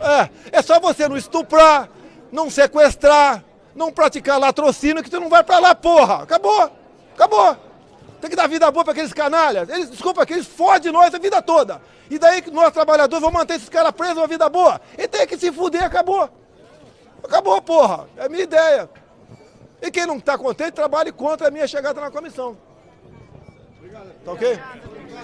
É, é só você não estuprar, não sequestrar, não praticar latrocínio que tu não vai pra lá, porra. Acabou. Acabou. Tem que dar vida boa pra aqueles canalhas. Eles, desculpa, que eles fodem nós a vida toda. E daí que nós trabalhadores vamos manter esses caras presos uma vida boa. E tem que se fuder, acabou. Acabou, porra. É a minha ideia. E quem não está contente, trabalhe contra a minha chegada na comissão. Tá ok?